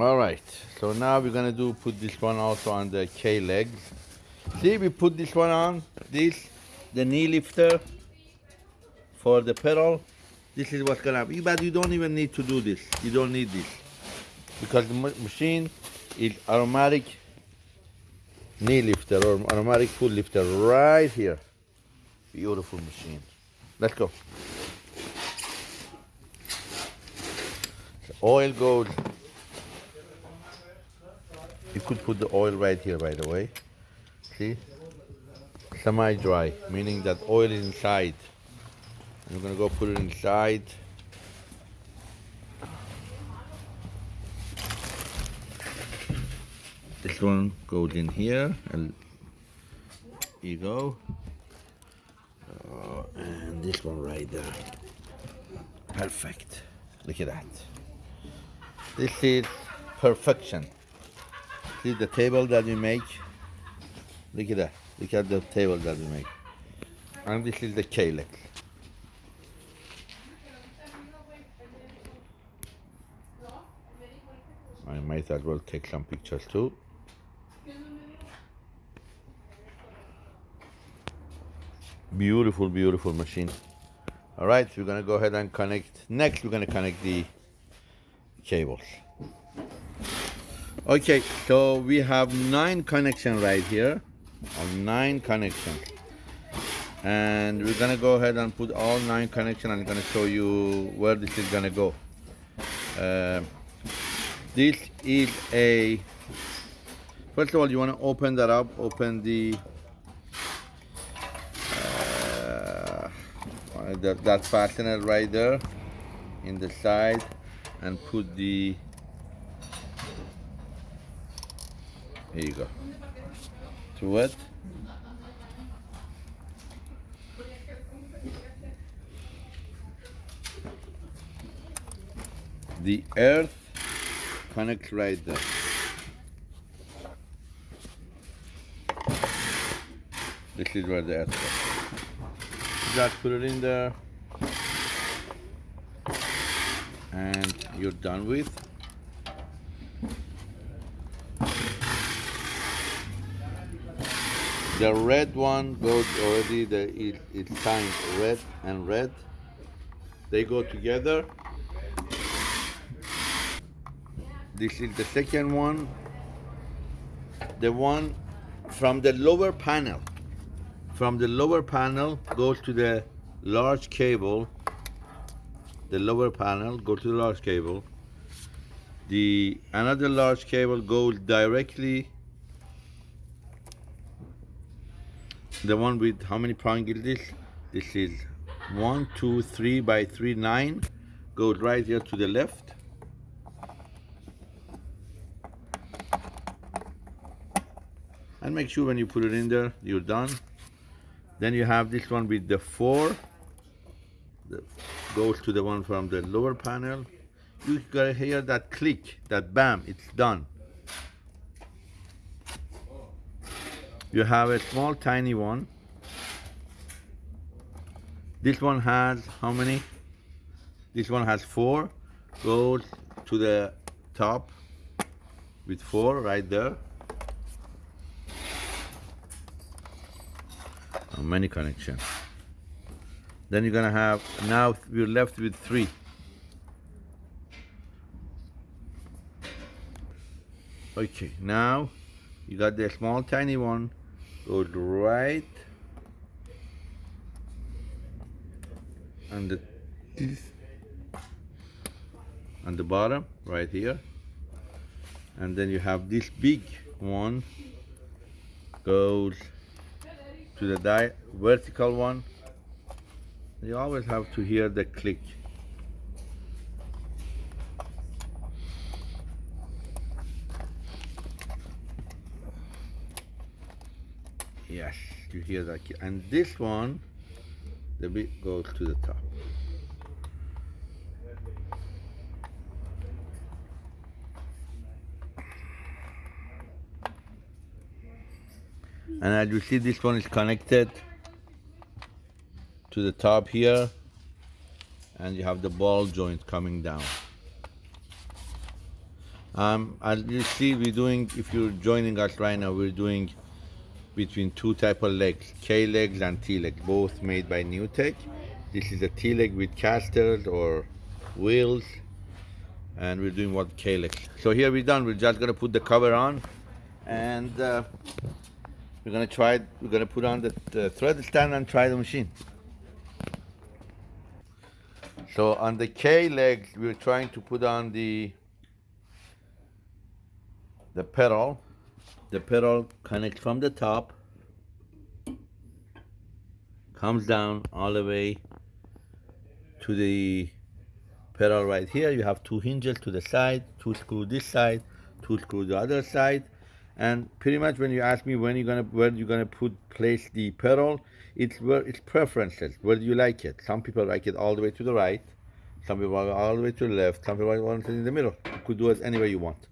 All right, so now we're gonna do put this one also on the K legs. See, we put this one on, this, the knee lifter for the pedal. This is what's gonna happen. But you don't even need to do this. You don't need this. Because the machine is automatic knee lifter or automatic foot lifter right here. Beautiful machine. Let's go. The oil goes. You could put the oil right here, by the way. See? Semi-dry, meaning that oil is inside. I'm gonna go put it inside. This one goes in here, and you go. Uh, and this one right there. Perfect. Look at that. This is perfection. See the table that we make? Look at that. Look at the table that we make. And this is the K legs. I might as well take some pictures too. Beautiful, beautiful machine. All right, we're gonna go ahead and connect. Next, we're gonna connect the cables. Okay, so we have nine connection right here, nine connection. And we're gonna go ahead and put all nine connection. I'm gonna show you where this is gonna go. Uh, this is a, first of all, you wanna open that up, open the, uh, that, that fastener right there in the side and put the here you go. To it the earth connects right there this is where the earth goes just put it in there. And you're done with. The red one goes already, the, it, it's signed red and red. They go together. This is the second one. The one from the lower panel. From the lower panel goes to the large cable the lower panel, go to the large cable. The another large cable goes directly. The one with how many prong is this? This is one, two, three by three, nine. Goes right here to the left. And make sure when you put it in there, you're done. Then you have this one with the four. The goes to the one from the lower panel. You gotta hear that click, that bam, it's done. You have a small tiny one. This one has how many? This one has four. Goes to the top with four right there. Oh, many connections. Then you're gonna have, now we're left with three. Okay, now you got the small tiny one, goes right on the on the bottom, right here. And then you have this big one goes to the vertical one you always have to hear the click. Yes, you hear that. And this one, the bit goes to the top. And as you see, this one is connected to the top here and you have the ball joint coming down Um, as you see, we're doing, if you're joining us right now, we're doing between two type of legs, K legs and T legs, both made by NewTek. This is a T leg with casters or wheels, and we're doing what K legs. So here we're done. We're just gonna put the cover on, and uh, we're gonna try. We're gonna put on the, the thread stand and try the machine. So on the K legs, we're trying to put on the the pedal. The pedal connects from the top, comes down all the way to the pedal right here. You have two hinges to the side, two screw this side, two screw the other side. And pretty much when you ask me when you're gonna where you're gonna put place the pedal, it's where it's preferences. Where do you like it? Some people like it all the way to the right, some people all the way to the left, some people want it in the middle. You could do it any way you want.